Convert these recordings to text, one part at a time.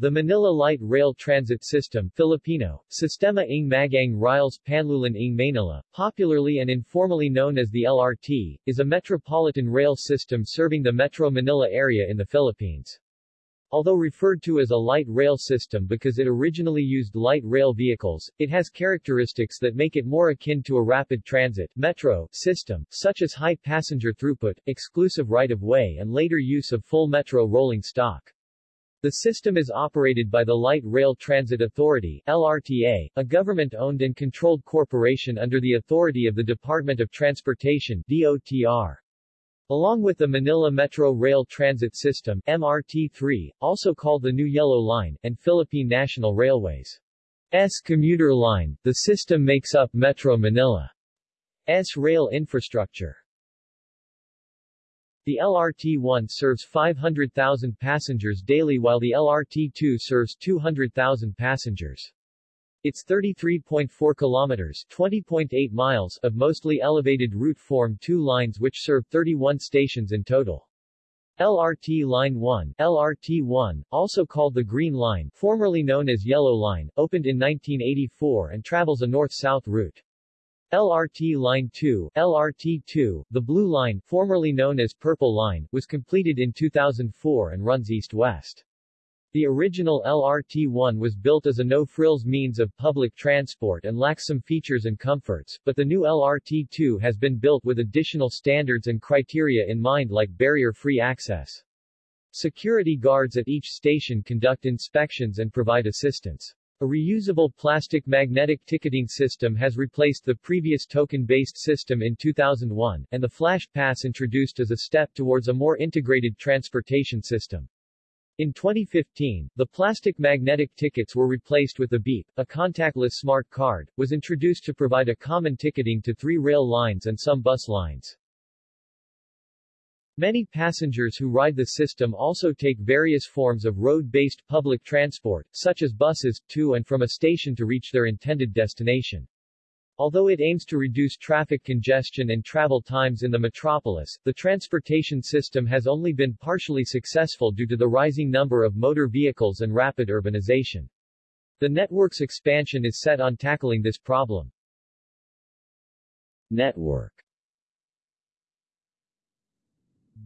The Manila Light Rail Transit System Filipino, Sistema ng Magang Riles Panlulan ng Manila, popularly and informally known as the LRT, is a metropolitan rail system serving the Metro Manila area in the Philippines. Although referred to as a light rail system because it originally used light rail vehicles, it has characteristics that make it more akin to a rapid transit metro system, such as high passenger throughput, exclusive right-of-way and later use of full metro rolling stock. The system is operated by the Light Rail Transit Authority LRTA, a government-owned and controlled corporation under the authority of the Department of Transportation DOTR. Along with the Manila Metro Rail Transit System MRT-3, also called the New Yellow Line, and Philippine National Railways S commuter line, the system makes up Metro Manila's rail infrastructure. The LRT-1 serves 500,000 passengers daily while the LRT-2 serves 200,000 passengers. Its 33.4 kilometers 20.8 miles of mostly elevated route form two lines which serve 31 stations in total. LRT Line 1, LRT-1, also called the Green Line, formerly known as Yellow Line, opened in 1984 and travels a north-south route. LRT Line 2, LRT-2, the Blue Line, formerly known as Purple Line, was completed in 2004 and runs east-west. The original LRT-1 was built as a no-frills means of public transport and lacks some features and comforts, but the new LRT-2 has been built with additional standards and criteria in mind like barrier-free access. Security guards at each station conduct inspections and provide assistance. A reusable plastic magnetic ticketing system has replaced the previous token-based system in 2001, and the Flash Pass introduced as a step towards a more integrated transportation system. In 2015, the plastic magnetic tickets were replaced with the Beep, a contactless smart card, was introduced to provide a common ticketing to three rail lines and some bus lines. Many passengers who ride the system also take various forms of road-based public transport, such as buses, to and from a station to reach their intended destination. Although it aims to reduce traffic congestion and travel times in the metropolis, the transportation system has only been partially successful due to the rising number of motor vehicles and rapid urbanization. The network's expansion is set on tackling this problem. Network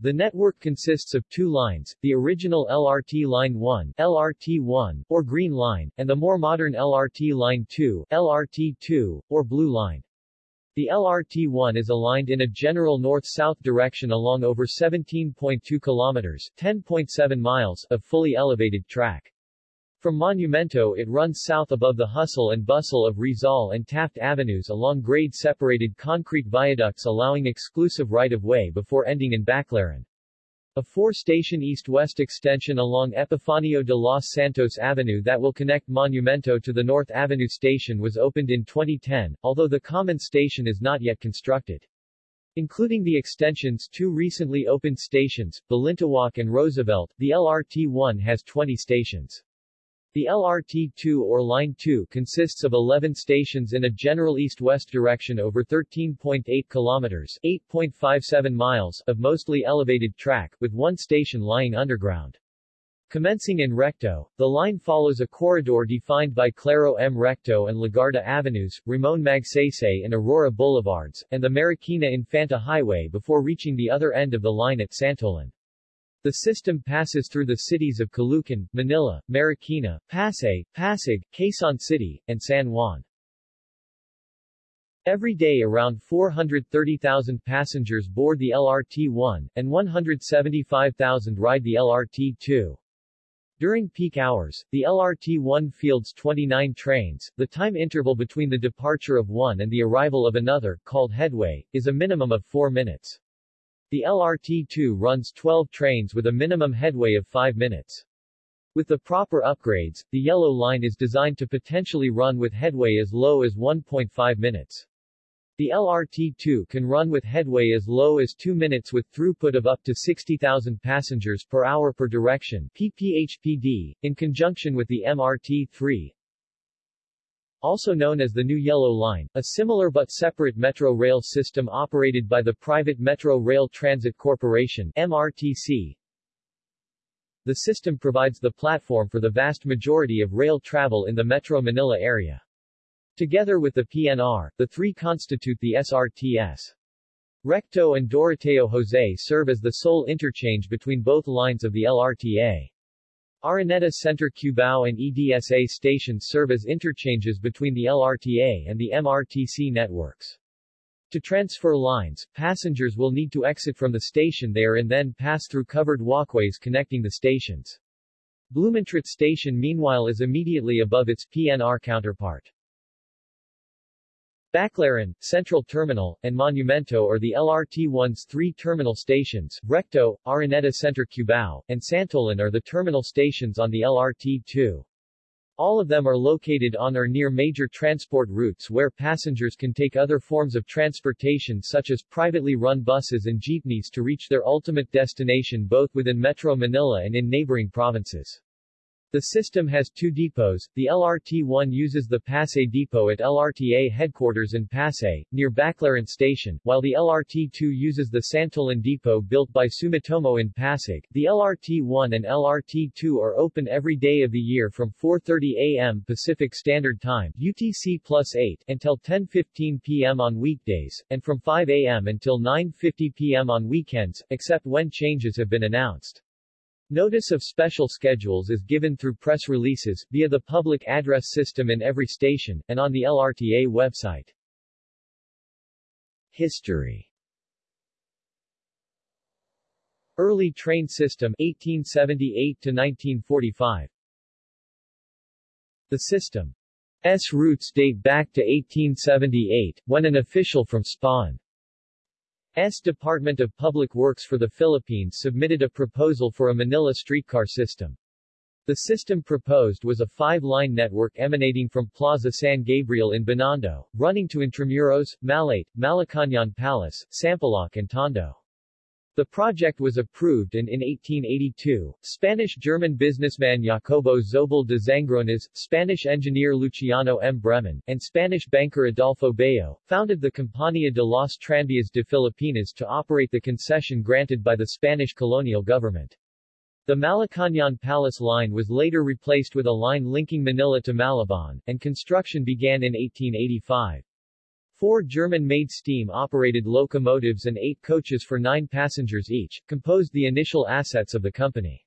the network consists of two lines, the original LRT Line 1, LRT-1, or Green Line, and the more modern LRT Line 2, LRT-2, or Blue Line. The LRT-1 is aligned in a general north-south direction along over 17.2 kilometers 10.7 miles of fully elevated track. From Monumento it runs south above the hustle and bustle of Rizal and Taft Avenues along grade-separated concrete viaducts allowing exclusive right-of-way before ending in Baclaran. A four-station east-west extension along Epifanio de los Santos Avenue that will connect Monumento to the North Avenue station was opened in 2010, although the common station is not yet constructed. Including the extension's two recently opened stations, Balintawak and Roosevelt, the LRT-1 has 20 stations. The LRT-2 or Line 2 consists of 11 stations in a general east-west direction over 13.8 kilometers 8.57 miles of mostly elevated track, with one station lying underground. Commencing in Recto, the line follows a corridor defined by Claro M. Recto and Legarda Avenues, Ramon Magsaysay and Aurora Boulevards, and the Marikina Infanta Highway before reaching the other end of the line at Santolan. The system passes through the cities of Caloocan, Manila, Marikina, Pasay, Pasig, Quezon City, and San Juan. Every day around 430,000 passengers board the LRT-1, and 175,000 ride the LRT-2. During peak hours, the LRT-1 fields 29 trains. The time interval between the departure of one and the arrival of another, called headway, is a minimum of 4 minutes. The LRT-2 runs 12 trains with a minimum headway of 5 minutes. With the proper upgrades, the Yellow Line is designed to potentially run with headway as low as 1.5 minutes. The LRT-2 can run with headway as low as 2 minutes with throughput of up to 60,000 passengers per hour per direction PPHPD, in conjunction with the MRT-3, also known as the New Yellow Line, a similar but separate metro rail system operated by the private Metro Rail Transit Corporation MRTC. The system provides the platform for the vast majority of rail travel in the Metro Manila area. Together with the PNR, the three constitute the SRTS. Recto and Doroteo Jose serve as the sole interchange between both lines of the LRTA. Araneta Center Cubao and EDSA stations serve as interchanges between the LRTA and the MRTC networks. To transfer lines, passengers will need to exit from the station they are in then pass through covered walkways connecting the stations. Blumentritt Station meanwhile is immediately above its PNR counterpart. Baclaran, Central Terminal, and Monumento are the LRT-1's three terminal stations, Recto, Araneta Center Cubao, and Santolan are the terminal stations on the LRT-2. All of them are located on or near major transport routes where passengers can take other forms of transportation such as privately run buses and jeepneys to reach their ultimate destination both within Metro Manila and in neighboring provinces. The system has two depots. The LRT-1 uses the Pasay depot at LRTA headquarters in Pasay, near Baclaran Station, while the LRT-2 uses the Santolan depot built by Sumitomo in Pasig. The LRT-1 and LRT-2 are open every day of the year from 4.30 a.m. Pacific Standard Time UTC plus 8 until 10.15 p.m. on weekdays, and from 5 a.m. until 9.50 p.m. on weekends, except when changes have been announced. Notice of special schedules is given through press releases, via the public address system in every station, and on the LRTA website. History. Early train system 1878 to 1945 The system's roots date back to 1878, when an official from Spain S. Department of Public Works for the Philippines submitted a proposal for a Manila streetcar system. The system proposed was a five-line network emanating from Plaza San Gabriel in Binondo, running to Intramuros, Malate, Malacañang Palace, Sampaloc and Tondo. The project was approved and in 1882, Spanish-German businessman Jacobo Zobel de Zangroniz, Spanish engineer Luciano M. Bremon, and Spanish banker Adolfo Bayo, founded the Compañía de las Tranvías de Filipinas to operate the concession granted by the Spanish colonial government. The Malacañang Palace line was later replaced with a line linking Manila to Malabon, and construction began in 1885. Four German-made steam-operated locomotives and eight coaches for nine passengers each, composed the initial assets of the company.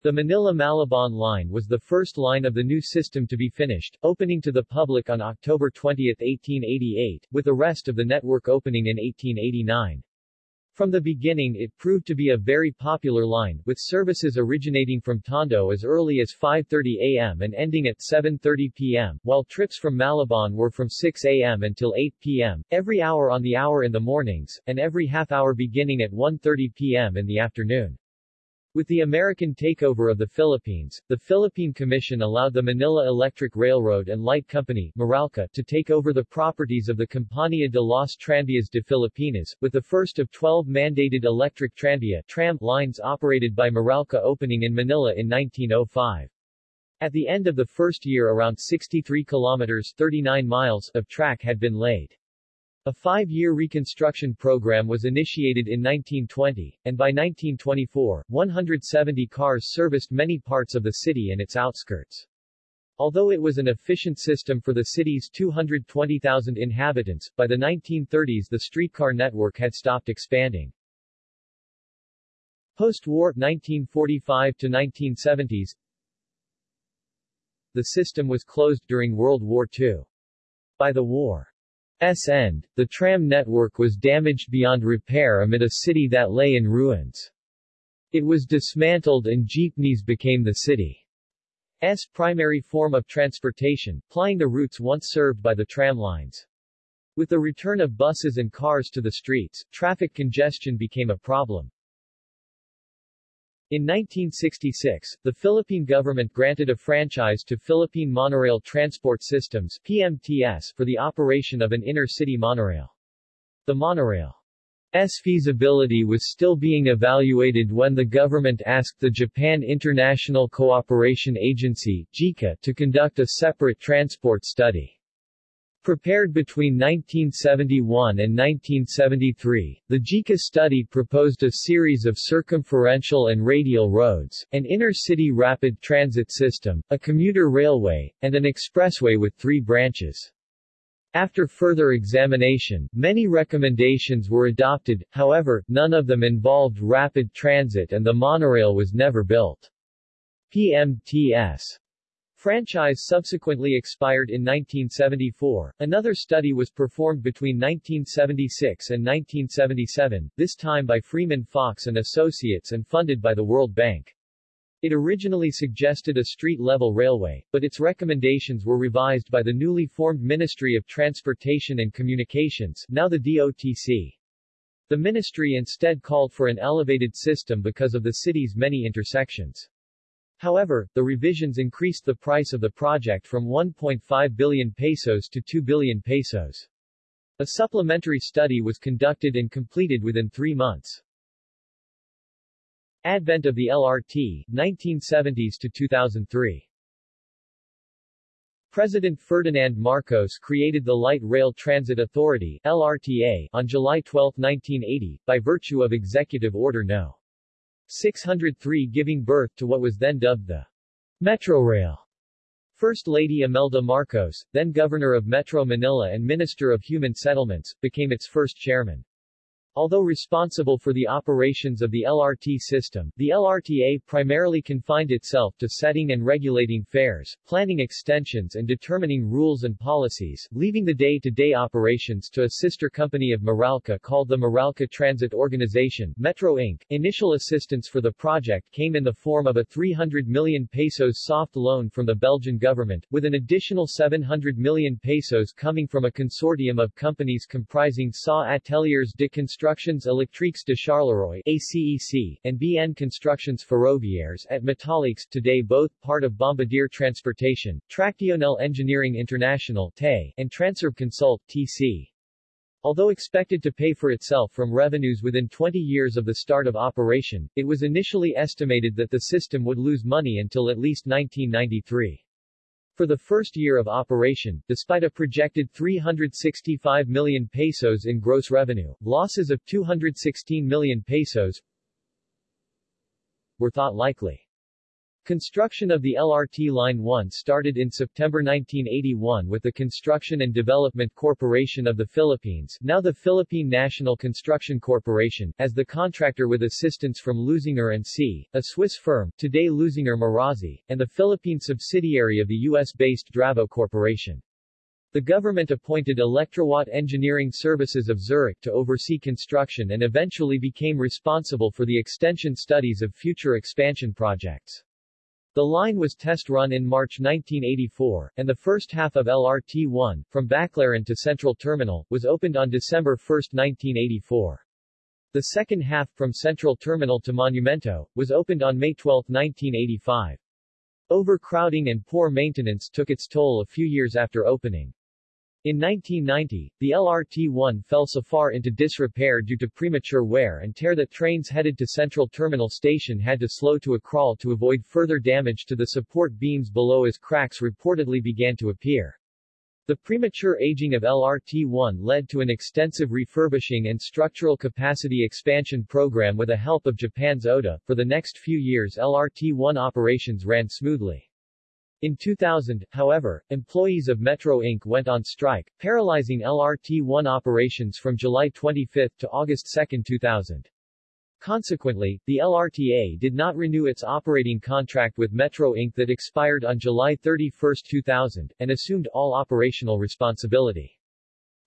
The Manila-Malabon line was the first line of the new system to be finished, opening to the public on October 20, 1888, with the rest of the network opening in 1889. From the beginning it proved to be a very popular line, with services originating from Tondo as early as 5.30 a.m. and ending at 7.30 p.m., while trips from Malabon were from 6 a.m. until 8 p.m., every hour on the hour in the mornings, and every half hour beginning at 1.30 p.m. in the afternoon. With the American takeover of the Philippines, the Philippine Commission allowed the Manila Electric Railroad and Light Company Meralco, to take over the properties of the Compañía de las Tranvías de Filipinas, with the first of 12 mandated electric tranvía tram lines operated by Meralco opening in Manila in 1905. At the end of the first year around 63 kilometers 39 miles of track had been laid. A five-year reconstruction program was initiated in 1920, and by 1924, 170 cars serviced many parts of the city and its outskirts. Although it was an efficient system for the city's 220,000 inhabitants, by the 1930s the streetcar network had stopped expanding. Post-war 1945 to 1970s The system was closed during World War II. By the war S end, the tram network was damaged beyond repair amid a city that lay in ruins. It was dismantled and jeepneys became the city's primary form of transportation, plying the routes once served by the tram lines. With the return of buses and cars to the streets, traffic congestion became a problem. In 1966, the Philippine government granted a franchise to Philippine Monorail Transport Systems PMTS for the operation of an inner-city monorail. The monorail's feasibility was still being evaluated when the government asked the Japan International Cooperation Agency JICA, to conduct a separate transport study. Prepared between 1971 and 1973, the JICA study proposed a series of circumferential and radial roads, an inner-city rapid transit system, a commuter railway, and an expressway with three branches. After further examination, many recommendations were adopted, however, none of them involved rapid transit and the monorail was never built. PMTS franchise subsequently expired in 1974. Another study was performed between 1976 and 1977, this time by Freeman Fox and Associates and funded by the World Bank. It originally suggested a street-level railway, but its recommendations were revised by the newly formed Ministry of Transportation and Communications, now the DOTC. The ministry instead called for an elevated system because of the city's many intersections. However, the revisions increased the price of the project from 1.5 billion pesos to 2 billion pesos. A supplementary study was conducted and completed within three months. Advent of the LRT, 1970s to 2003 President Ferdinand Marcos created the Light Rail Transit Authority LRTA, on July 12, 1980, by virtue of Executive Order No. 603 giving birth to what was then dubbed the Metrorail. First Lady Imelda Marcos, then Governor of Metro Manila and Minister of Human Settlements, became its first chairman. Although responsible for the operations of the LRT system, the LRTA primarily confined itself to setting and regulating fares, planning extensions and determining rules and policies, leaving the day-to-day -day operations to a sister company of Meralco called the Meralco Transit Organization, Metro Inc. Initial assistance for the project came in the form of a 300 million pesos soft loan from the Belgian government, with an additional 700 million pesos coming from a consortium of companies comprising SA Ateliers de Construction Constructions Electriques de Charleroi ACEC, and BN Constructions Ferroviaires at Metalliques today both part of Bombardier Transportation, Tractionel Engineering International TE, and Transurb Consult TC. Although expected to pay for itself from revenues within 20 years of the start of operation, it was initially estimated that the system would lose money until at least 1993. For the first year of operation, despite a projected 365 million pesos in gross revenue, losses of 216 million pesos were thought likely. Construction of the LRT Line 1 started in September 1981 with the Construction and Development Corporation of the Philippines now the Philippine National Construction Corporation, as the contractor with assistance from Losinger & C., a Swiss firm, today Losinger Marazzi, and the Philippine subsidiary of the U.S.-based Dravo Corporation. The government appointed Electrowatt Engineering Services of Zurich to oversee construction and eventually became responsible for the extension studies of future expansion projects. The line was test run in March 1984, and the first half of LRT-1, from Baclaran to Central Terminal, was opened on December 1, 1984. The second half, from Central Terminal to Monumento, was opened on May 12, 1985. Overcrowding and poor maintenance took its toll a few years after opening. In 1990, the LRT-1 fell so far into disrepair due to premature wear and tear that trains headed to Central Terminal Station had to slow to a crawl to avoid further damage to the support beams below as cracks reportedly began to appear. The premature aging of LRT-1 led to an extensive refurbishing and structural capacity expansion program with the help of Japan's ODA. For the next few years LRT-1 operations ran smoothly. In 2000, however, employees of Metro Inc. went on strike, paralyzing LRT-1 operations from July 25 to August 2, 2000. Consequently, the LRTA did not renew its operating contract with Metro Inc. that expired on July 31, 2000, and assumed all operational responsibility.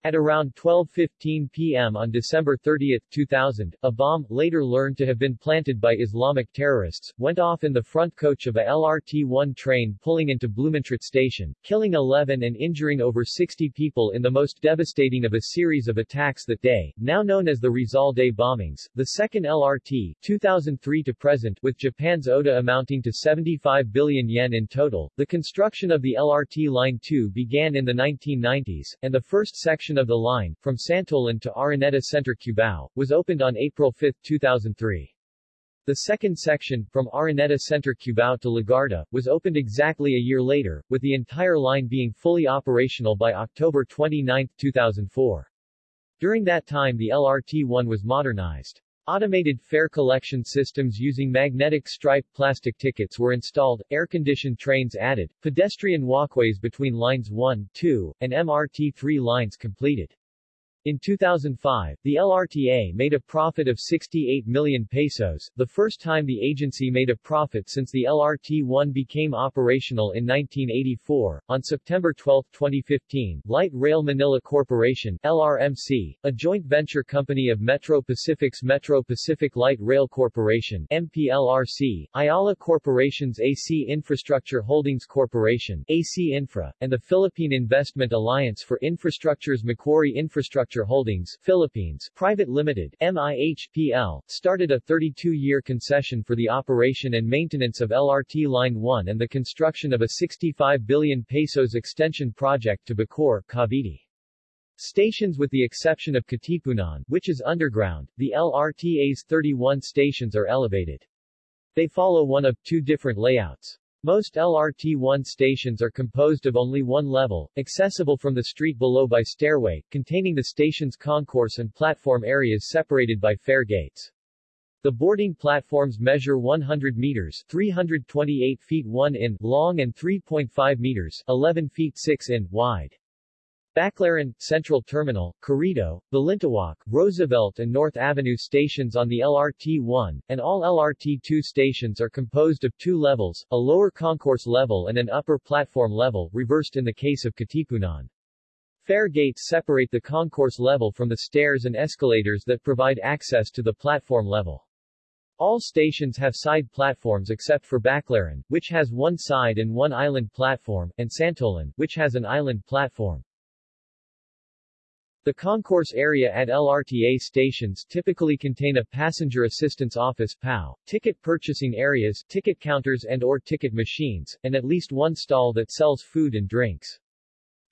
At around 12.15 p.m. on December 30, 2000, a bomb, later learned to have been planted by Islamic terrorists, went off in the front coach of a LRT-1 train pulling into Blumentritt station, killing 11 and injuring over 60 people in the most devastating of a series of attacks that day, now known as the Rizal Day bombings. The second LRT, 2003 to present, with Japan's ODA amounting to 75 billion yen in total, the construction of the LRT Line 2 began in the 1990s, and the first section of the line, from Santolan to Araneta Center Cubao, was opened on April 5, 2003. The second section, from Araneta Center Cubao to Legarda, was opened exactly a year later, with the entire line being fully operational by October 29, 2004. During that time the LRT-1 was modernized. Automated fare collection systems using magnetic stripe plastic tickets were installed, air-conditioned trains added, pedestrian walkways between lines 1, 2, and MRT-3 lines completed. In 2005, the LRTA made a profit of 68 million pesos, the first time the agency made a profit since the LRT-1 became operational in 1984. On September 12, 2015, Light Rail Manila Corporation LRMC, a joint venture company of Metro Pacific's Metro Pacific Light Rail Corporation MPLRC, Ayala Corporation's AC Infrastructure Holdings Corporation AC Infra, and the Philippine Investment Alliance for Infrastructure's Macquarie Infrastructure Holdings Philippines Private Limited MIHPL, started a 32-year concession for the operation and maintenance of LRT Line 1 and the construction of a 65 billion pesos extension project to Bacoor, Cavite. Stations with the exception of Katipunan, which is underground, the LRTA's 31 stations are elevated. They follow one of two different layouts. Most LRT-1 stations are composed of only one level, accessible from the street below by stairway, containing the station's concourse and platform areas separated by fare gates. The boarding platforms measure 100 meters 328 feet 1 in long and 3.5 meters 11 feet 6 in wide. Baclaran, Central Terminal, Quirino, Balintawak, Roosevelt and North Avenue stations on the LRT-1, and all LRT-2 stations are composed of two levels, a lower concourse level and an upper platform level, reversed in the case of Katipunan. Fare gates separate the concourse level from the stairs and escalators that provide access to the platform level. All stations have side platforms except for Baclaran, which has one side and one island platform, and Santolan, which has an island platform. The concourse area at LRTA stations typically contain a passenger assistance office PAO, ticket purchasing areas, ticket counters and or ticket machines, and at least one stall that sells food and drinks.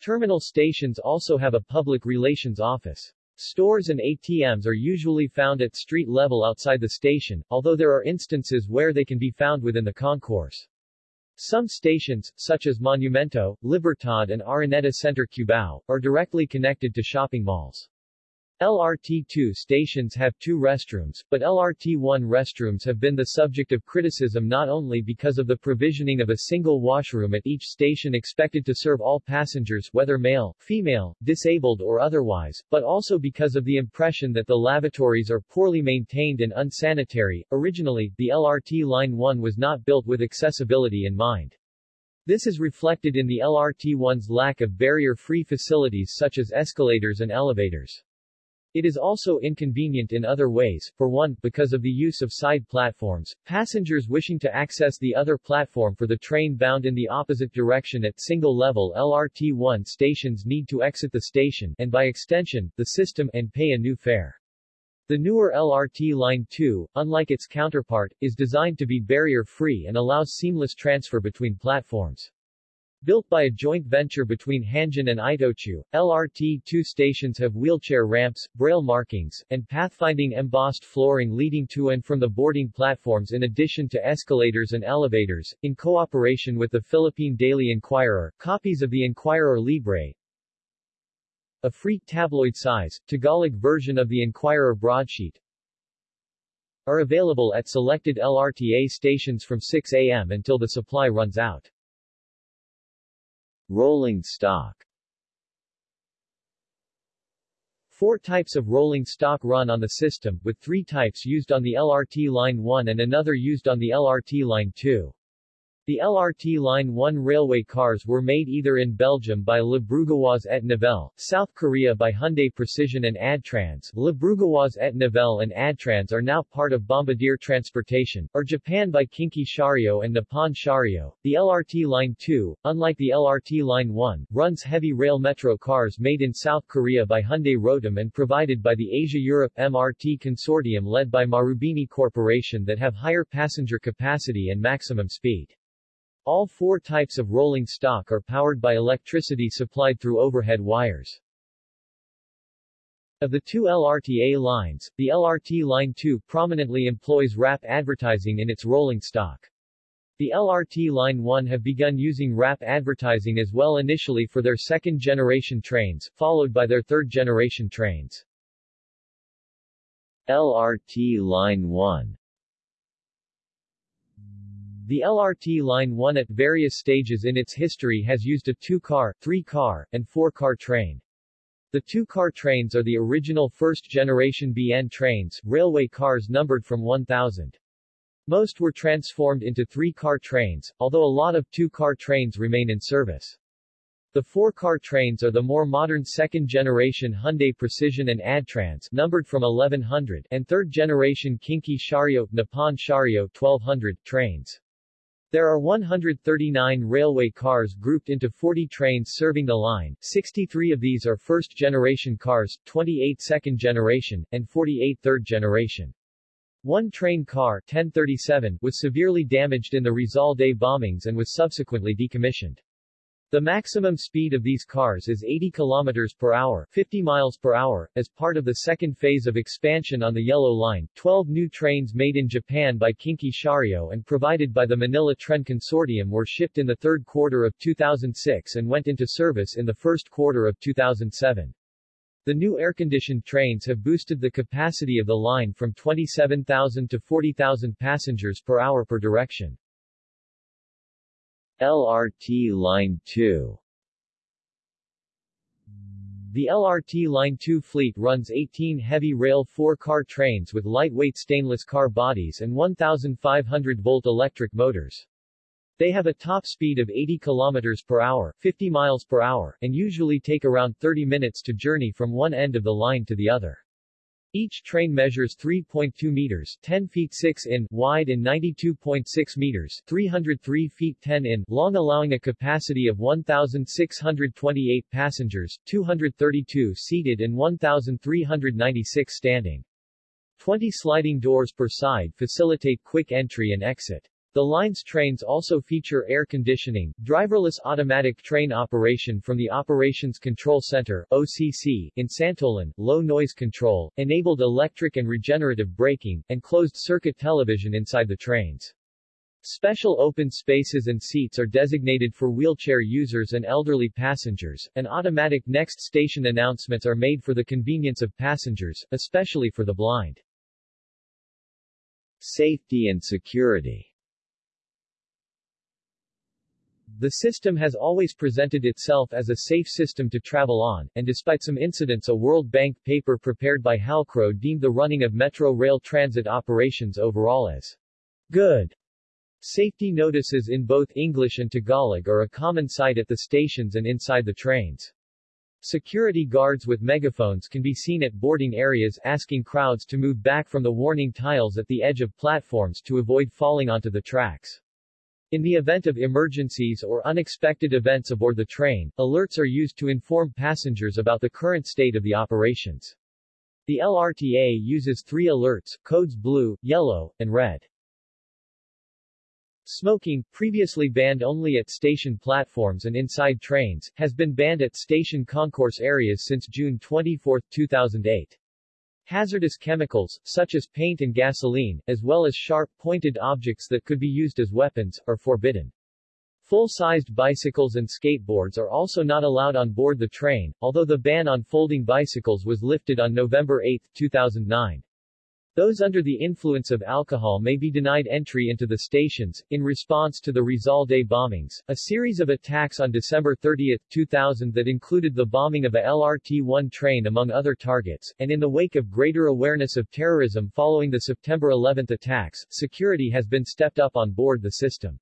Terminal stations also have a public relations office. Stores and ATMs are usually found at street level outside the station, although there are instances where they can be found within the concourse. Some stations, such as Monumento, Libertad and Araneta Center Cubao, are directly connected to shopping malls. LRT-2 stations have two restrooms, but LRT-1 restrooms have been the subject of criticism not only because of the provisioning of a single washroom at each station expected to serve all passengers whether male, female, disabled or otherwise, but also because of the impression that the lavatories are poorly maintained and unsanitary. Originally, the LRT Line 1 was not built with accessibility in mind. This is reflected in the LRT-1's lack of barrier-free facilities such as escalators and elevators. It is also inconvenient in other ways, for one, because of the use of side platforms, passengers wishing to access the other platform for the train bound in the opposite direction at single-level LRT-1 stations need to exit the station, and by extension, the system, and pay a new fare. The newer LRT Line 2, unlike its counterpart, is designed to be barrier-free and allows seamless transfer between platforms. Built by a joint venture between Hanjin and Itochu, LRT-2 stations have wheelchair ramps, braille markings, and pathfinding embossed flooring leading to and from the boarding platforms in addition to escalators and elevators. In cooperation with the Philippine Daily Inquirer, copies of the Inquirer Libre, a free tabloid-size, Tagalog version of the Inquirer broadsheet, are available at selected LRTA stations from 6 a.m. until the supply runs out. Rolling stock Four types of rolling stock run on the system, with three types used on the LRT Line 1 and another used on the LRT Line 2. The LRT Line 1 railway cars were made either in Belgium by Le Brugeois et Nivelle, South Korea by Hyundai Precision and Adtranz, Le Brugeois et Nivelle and Adtranz are now part of Bombardier Transportation, or Japan by Kinki Sharyo and Nippon Sharyo. The LRT Line 2, unlike the LRT Line 1, runs heavy rail metro cars made in South Korea by Hyundai Rotem and provided by the Asia-Europe MRT Consortium led by Marubeni Corporation that have higher passenger capacity and maximum speed. All four types of rolling stock are powered by electricity supplied through overhead wires. Of the two LRTA lines, the LRT Line 2 prominently employs wrap advertising in its rolling stock. The LRT Line 1 have begun using wrap advertising as well initially for their second-generation trains, followed by their third-generation trains. LRT Line 1 The LRT Line 1 at various stages in its history has used a two-car, three-car, and four-car train. The two-car trains are the original first-generation BN trains, railway cars numbered from 1000. Most were transformed into three-car trains, although a lot of two-car trains remain in service. The four-car trains are the more modern second-generation Hyundai Precision and Adtranz numbered from 1100 and third-generation Kinki Sharyo, Nippon Sharyo 1200 trains. There are 139 railway cars grouped into 40 trains serving the line, 63 of these are first-generation cars, 28 second-generation, and 48 third-generation. One train car 1037 was severely damaged in the Rizal Day bombings and was subsequently decommissioned. The maximum speed of these cars is 80 km per hour 50 miles per hour. As part of the second phase of expansion on the Yellow Line, 12 new trains made in Japan by Kinki Sharyo and provided by the Manila Tren Consortium were shipped in the third quarter of 2006 and went into service in the first quarter of 2007. The new air-conditioned trains have boosted the capacity of the line from 27,000 to 40,000 passengers per hour per direction. LRT Line 2 The LRT Line 2 fleet runs 18 heavy rail 4-car trains with lightweight stainless car bodies and 1,500-volt electric motors. They have a top speed of 80 km per hour 50 miles per hour and usually take around 30 minutes to journey from one end of the line to the other. Each train measures 3.2 meters 10 feet 6 in wide and 92.6 meters 303 feet 10 in long allowing a capacity of 1,628 passengers, 232 seated and 1,396 standing. 20 sliding doors per side facilitate quick entry and exit. The line's trains also feature air conditioning, driverless automatic train operation from the Operations Control Center OCC, in Santolan, low noise control, enabled electric and regenerative braking, and closed-circuit television inside the trains. Special open spaces and seats are designated for wheelchair users and elderly passengers, and automatic next station announcements are made for the convenience of passengers, especially for the blind. Safety and security the system has always presented itself as a safe system to travel on, and despite some incidents a World Bank paper prepared by Halcrow deemed the running of metro rail transit operations overall as good. Safety notices in both English and Tagalog are a common sight at the stations and inside the trains. Security guards with megaphones can be seen at boarding areas asking crowds to move back from the warning tiles at the edge of platforms to avoid falling onto the tracks. In the event of emergencies or unexpected events aboard the train, alerts are used to inform passengers about the current state of the operations. The LRTA uses three alerts, codes blue, yellow, and red. Smoking, previously banned only at station platforms and inside trains, has been banned at station concourse areas since June 24, 2008. Hazardous chemicals, such as paint and gasoline, as well as sharp, pointed objects that could be used as weapons, are forbidden. Full-sized bicycles and skateboards are also not allowed on board the train, although the ban on folding bicycles was lifted on November 8, 2009. Those under the influence of alcohol may be denied entry into the stations. In response to the Rizal Day bombings, a series of attacks on December 30, 2000 that included the bombing of a LRT-1 train among other targets, and in the wake of greater awareness of terrorism following the September 11 attacks, security has been stepped up on board the system.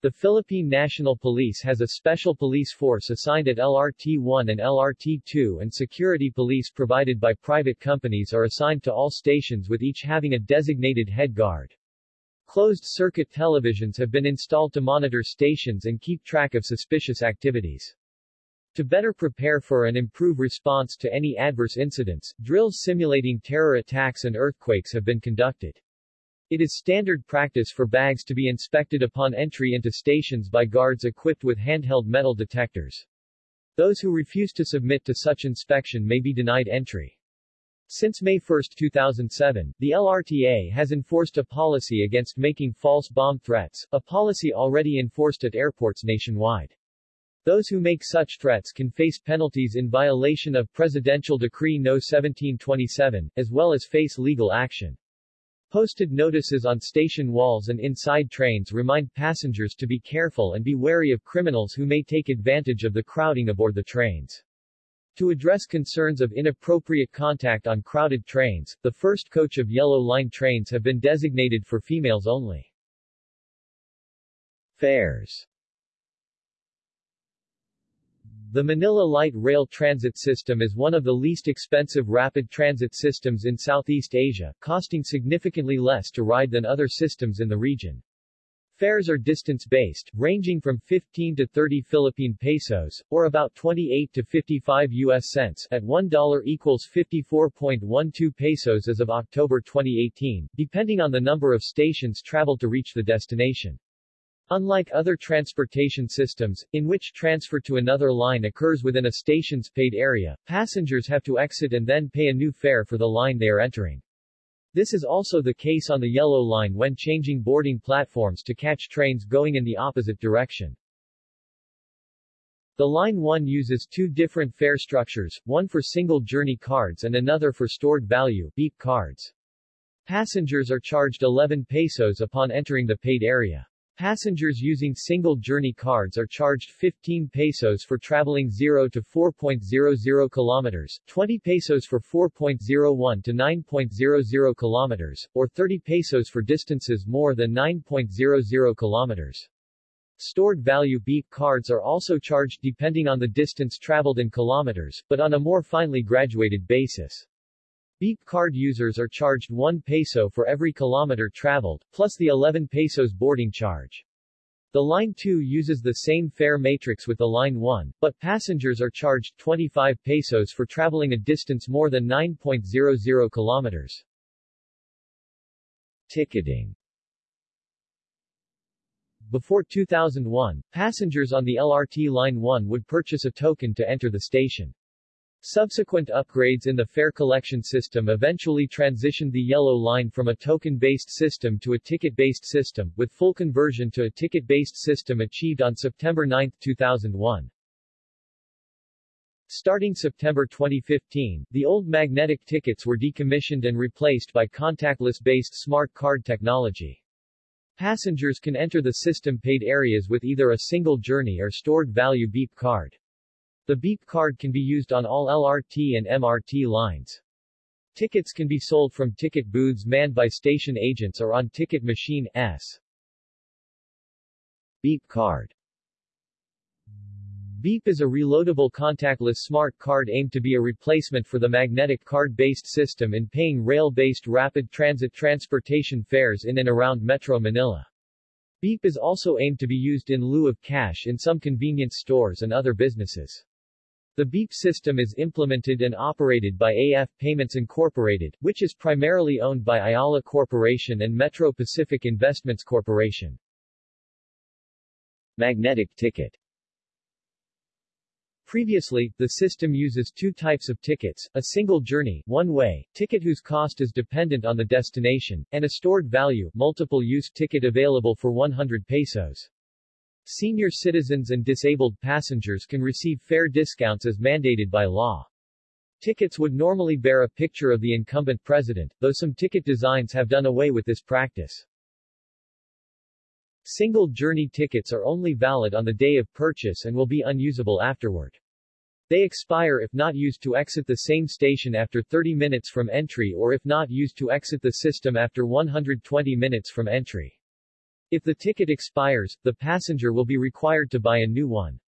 The Philippine National Police has a special police force assigned at LRT-1 and LRT-2 and security police provided by private companies are assigned to all stations with each having a designated head guard. Closed-circuit televisions have been installed to monitor stations and keep track of suspicious activities. To better prepare for and improve response to any adverse incidents, drills simulating terror attacks and earthquakes have been conducted. It is standard practice for bags to be inspected upon entry into stations by guards equipped with handheld metal detectors. Those who refuse to submit to such inspection may be denied entry. Since May 1, 2007, the LRTA has enforced a policy against making false bomb threats, a policy already enforced at airports nationwide. Those who make such threats can face penalties in violation of Presidential Decree No. 1727, as well as face legal action. Posted notices on station walls and inside trains remind passengers to be careful and be wary of criminals who may take advantage of the crowding aboard the trains. To address concerns of inappropriate contact on crowded trains, the first coach of Yellow Line trains have been designated for females only. Fares The Manila Light Rail Transit System is one of the least expensive rapid transit systems in Southeast Asia, costing significantly less to ride than other systems in the region. Fares are distance-based, ranging from 15 to 30 Philippine pesos, or about 28 to 55 U.S. cents, at $1 equals 54.12 pesos as of October 2018, depending on the number of stations traveled to reach the destination. Unlike other transportation systems, in which transfer to another line occurs within a station's paid area, passengers have to exit and then pay a new fare for the line they are entering. This is also the case on the Yellow Line when changing boarding platforms to catch trains going in the opposite direction. The Line 1 uses two different fare structures, one for single journey cards and another for stored value beep cards. Passengers are charged 11 pesos upon entering the paid area. Passengers using single journey cards are charged 15 pesos for traveling 0 to 4.00 kilometers, 20 pesos for 4.01 to 9.00 kilometers, or 30 pesos for distances more than 9.00 kilometers. Stored value beep cards are also charged depending on the distance traveled in kilometers, but on a more finely graduated basis. Beep card users are charged 1 peso for every kilometer traveled, plus the 11 pesos boarding charge. The Line 2 uses the same fare matrix with the Line 1, but passengers are charged 25 pesos for traveling a distance more than 9.00 kilometers. Ticketing Before 2001, passengers on the LRT Line 1 would purchase a token to enter the station. Subsequent upgrades in the fare collection system eventually transitioned the Yellow Line from a token-based system to a ticket-based system, with full conversion to a ticket-based system achieved on September 9, 2001. Starting September 2015, the old magnetic tickets were decommissioned and replaced by contactless-based smart card technology. Passengers can enter the system-paid areas with either a single journey or stored value beep card. The beep card can be used on all LRT and MRT lines. Tickets can be sold from ticket booths manned by station agents or on ticket machine S. Beep card Beep is a reloadable contactless smart card aimed to be a replacement for the magnetic card-based system in paying rail-based rapid transit transportation fares in and around Metro Manila. Beep is also aimed to be used in lieu of cash in some convenience stores and other businesses. The BEEP system is implemented and operated by AF Payments Incorporated, which is primarily owned by Ayala Corporation and Metro Pacific Investments Corporation. Magnetic ticket Previously, the system uses two types of tickets, a single journey, one-way, ticket whose cost is dependent on the destination, and a stored value, multiple-use ticket available for 100 pesos. Senior citizens and disabled passengers can receive fare discounts as mandated by law. Tickets would normally bear a picture of the incumbent president, though some ticket designs have done away with this practice. Single journey tickets are only valid on the day of purchase and will be unusable afterward. They expire if not used to exit the same station after 30 minutes from entry or if not used to exit the system after 120 minutes from entry. If the ticket expires, the passenger will be required to buy a new one.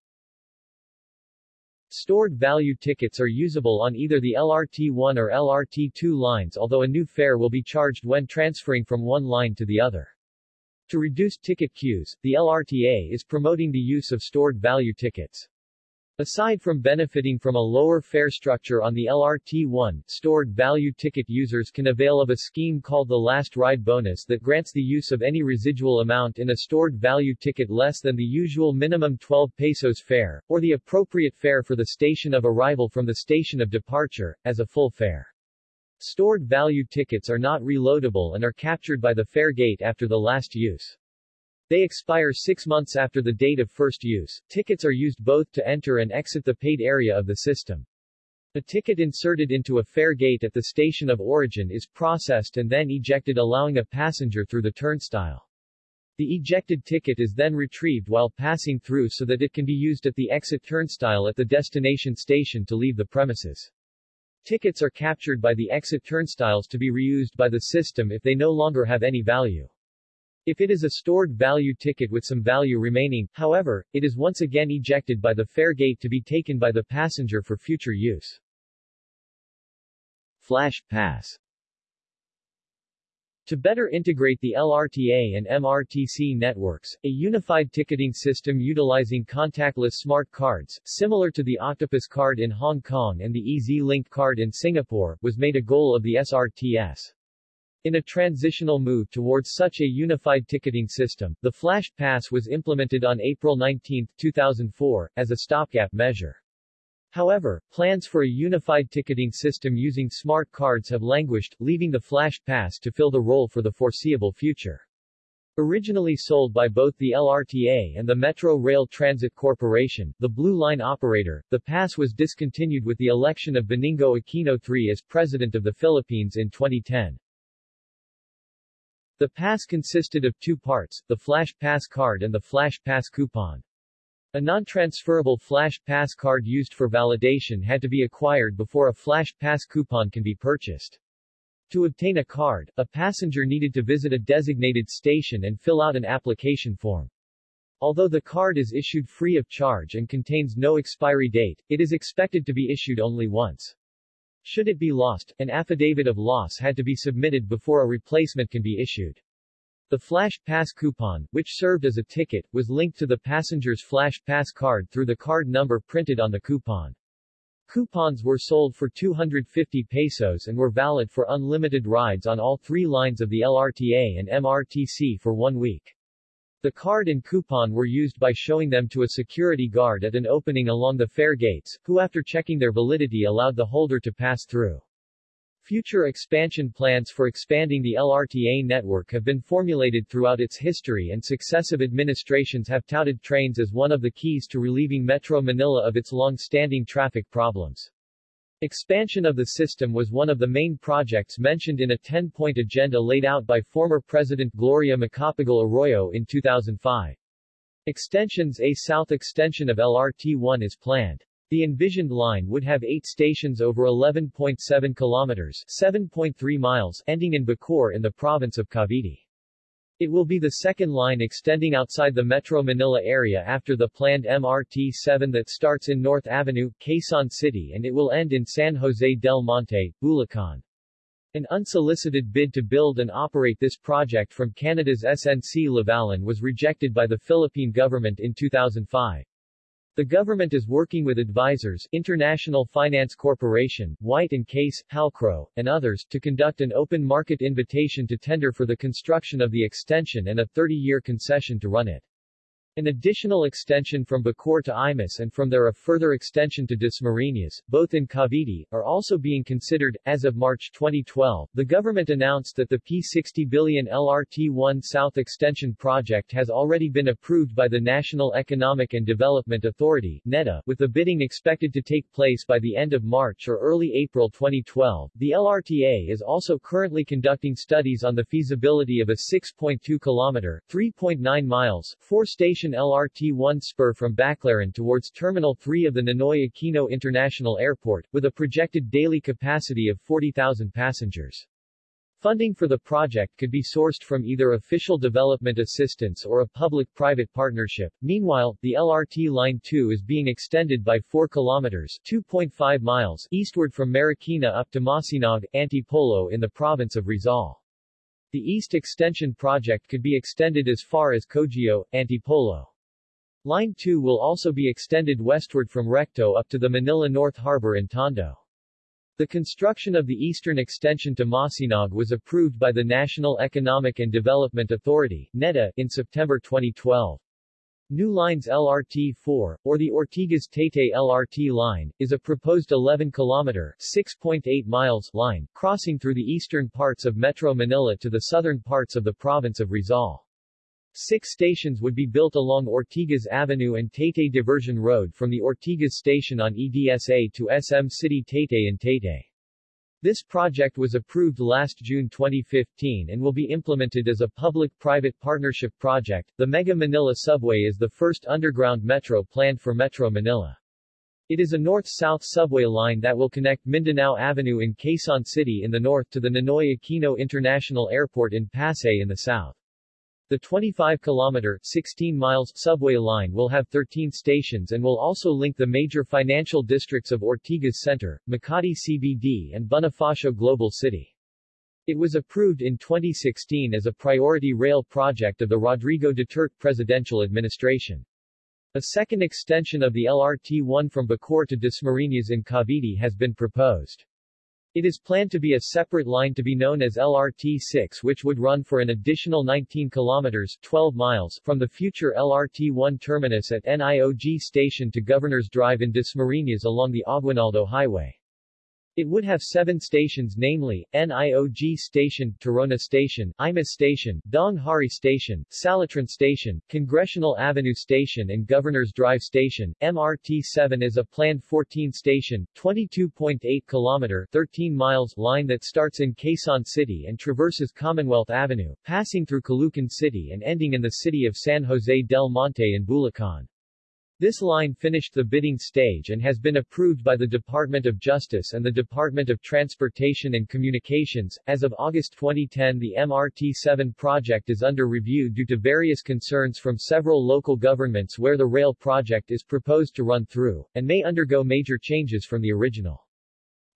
Stored value tickets are usable on either the LRT1 or LRT2 lines although a new fare will be charged when transferring from one line to the other. To reduce ticket queues, the LRTA is promoting the use of stored value tickets. Aside from benefiting from a lower fare structure on the LRT1, stored value ticket users can avail of a scheme called the Last Ride Bonus that grants the use of any residual amount in a stored value ticket less than the usual minimum 12 pesos fare, or the appropriate fare for the station of arrival from the station of departure, as a full fare. Stored value tickets are not reloadable and are captured by the fare gate after the last use. They expire six months after the date of first use. Tickets are used both to enter and exit the paid area of the system. A ticket inserted into a fare gate at the station of origin is processed and then ejected allowing a passenger through the turnstile. The ejected ticket is then retrieved while passing through so that it can be used at the exit turnstile at the destination station to leave the premises. Tickets are captured by the exit turnstiles to be reused by the system if they no longer have any value. If it is a stored value ticket with some value remaining, however, it is once again ejected by the fare gate to be taken by the passenger for future use. Flash Pass to better integrate the LRTA and MRTC networks, a unified ticketing system utilizing contactless smart cards, similar to the Octopus card in Hong Kong and the EZ-Link card in Singapore, was made a goal of the SRTS. In a transitional move towards such a unified ticketing system, the Flash Pass was implemented on April 19, 2004, as a stopgap measure. However, plans for a unified ticketing system using smart cards have languished, leaving the Flash Pass to fill the role for the foreseeable future. Originally sold by both the LRTA and the Metro Rail Transit Corporation, the Blue Line operator, the pass was discontinued with the election of Benigno Aquino III as President of the Philippines in 2010. The pass consisted of two parts, the Flash Pass card and the Flash Pass coupon. A non-transferable Flash Pass card used for validation had to be acquired before a Flash Pass coupon can be purchased. To obtain a card, a passenger needed to visit a designated station and fill out an application form. Although the card is issued free of charge and contains no expiry date, it is expected to be issued only once. Should it be lost, an affidavit of loss had to be submitted before a replacement can be issued. The Flash Pass coupon, which served as a ticket, was linked to the passenger's Flash Pass card through the card number printed on the coupon. Coupons were sold for 250 pesos and were valid for unlimited rides on all three lines of the LRTA and MRTC for one week. The card and coupon were used by showing them to a security guard at an opening along the fare gates, who after checking their validity allowed the holder to pass through. Future expansion plans for expanding the LRTA network have been formulated throughout its history and successive administrations have touted trains as one of the keys to relieving Metro Manila of its long-standing traffic problems. Expansion of the system was one of the main projects mentioned in a 10-point agenda laid out by former President Gloria Macapagal Arroyo in 2005. Extensions A south extension of LRT-1 is planned. The envisioned line would have eight stations over 11.7 kilometers 7.3 miles ending in Bacoor in the province of Cavite. It will be the second line extending outside the Metro Manila area after the planned MRT-7 that starts in North Avenue, Quezon City and it will end in San Jose del Monte, Bulacan. An unsolicited bid to build and operate this project from Canada's SNC Lavalin was rejected by the Philippine government in 2005. The government is working with advisors, International Finance Corporation, White & Case, Halcrow, and others, to conduct an open market invitation to tender for the construction of the extension and a 30-year concession to run it. An additional extension from Bacoor to Imus and from there a further extension to Dasmariñas, both in Cavite, are also being considered. As of March 2012, the government announced that the P60 billion LRT-1 South Extension project has already been approved by the National Economic and Development Authority, NEDA, with the bidding expected to take place by the end of March or early April 2012. The LRTA is also currently conducting studies on the feasibility of a 6.2 kilometer, 3.9 miles, four-station station LRT-1 spur from Baclaran towards Terminal 3 of the Ninoy Aquino International Airport, with a projected daily capacity of 40,000 passengers. Funding for the project could be sourced from either official development assistance or a public-private partnership. Meanwhile, the LRT Line 2 is being extended by 4 kilometers 2.5 miles eastward from Marikina up to Masinag, Antipolo in the province of Rizal. The east extension project could be extended as far as Cogeo, Antipolo. Line 2 will also be extended westward from Recto up to the Manila North Harbor in Tondo. The construction of the eastern extension to Masinag was approved by the National Economic and Development Authority NEDA, in September 2012. New Lines LRT-4, or the Ortigas-Taytay LRT line, is a proposed 11-kilometer (6.8 miles) line, crossing through the eastern parts of Metro Manila to the southern parts of the province of Rizal. Six stations would be built along Ortigas Avenue and Taytay Diversion Road from the Ortigas station on EDSA to SM City Taytay and Taytay. This project was approved last June 2015 and will be implemented as a public-private partnership project. The Mega Manila Subway is the first underground metro planned for Metro Manila. It is a north-south subway line that will connect Mindanao Avenue in Quezon City in the north to the Ninoy Aquino International Airport in Pasay in the south. The 25-kilometer 16 miles subway line will have 13 stations and will also link the major financial districts of Ortigas Center, Makati CBD and Bonifacio Global City. It was approved in 2016 as a priority rail project of the Rodrigo Duterte presidential administration. A second extension of the LRT-1 from Bacoor to Dasmariñas in Cavite has been proposed. It is planned to be a separate line to be known as LRT-6 which would run for an additional 19 kilometers 12 miles from the future LRT-1 terminus at NIOG station to Governor's Drive in Dasmariñas along the Aguinaldo Highway. It would have seven stations namely, NIOG Station, Tirona Station, Imus Station, Daang Hari Station, Salitran Station, Congressional Avenue Station and Governor's Drive Station. MRT-7 is a planned 14-station, 22.8 kilometer 13 miles line that starts in Quezon City and traverses Commonwealth Avenue, passing through Caloocan City and ending in the city of San Jose del Monte in Bulacan. This line finished the bidding stage and has been approved by the Department of Justice and the Department of Transportation and Communications. As of August 2010, the MRT-7 project is under review due to various concerns from several local governments where the rail project is proposed to run through, and may undergo major changes from the original.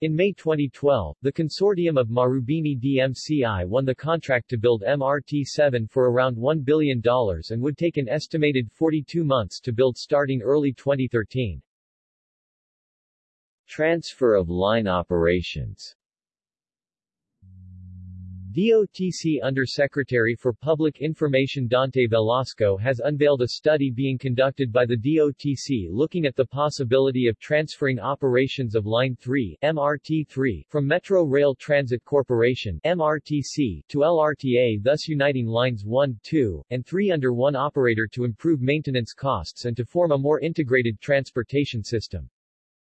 In May 2012, the consortium of Marubeni DMCI won the contract to build MRT-7 for around $1 billion and would take an estimated 42 months to build starting early 2013. Transfer of line operations DOTC Undersecretary for Public Information Dante Velasco has unveiled a study being conducted by the DOTC looking at the possibility of transferring operations of Line 3 MRT-3 from Metro Rail Transit Corporation MRTC to LRTA thus uniting lines 1, 2, and 3 under one operator to improve maintenance costs and to form a more integrated transportation system.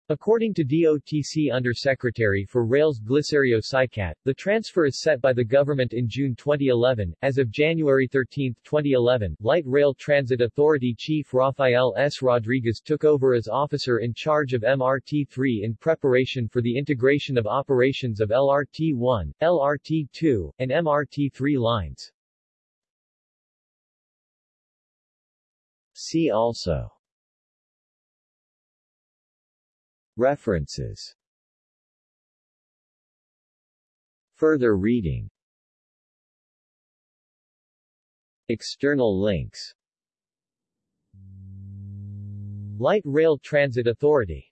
According to DOTC Undersecretary for Rails Glicerio Sicat, the transfer is set by the government in June 2011. As of January 13, 2011, Light Rail Transit Authority Chief Rafael S. Rodriguez took over as officer in charge of MRT-3 in preparation for the integration of operations of LRT-1, LRT-2, and MRT-3 lines. See also References. Further reading. External links. Light Rail Transit Authority